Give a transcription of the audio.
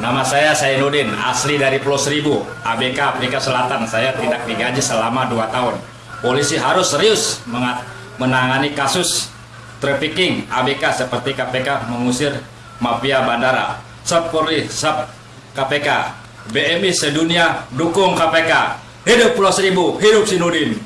Nama saya Sainuddin, asli dari Pulau Seribu, ABK Afrika Selatan. Saya tidak digaji selama 2 tahun. Polisi harus serius menangani kasus trafficking ABK seperti KPK mengusir mafia bandara. Sub Polri, Sub KPK, BMI sedunia dukung KPK. Hidup Pulau Seribu, hidup Sinudin.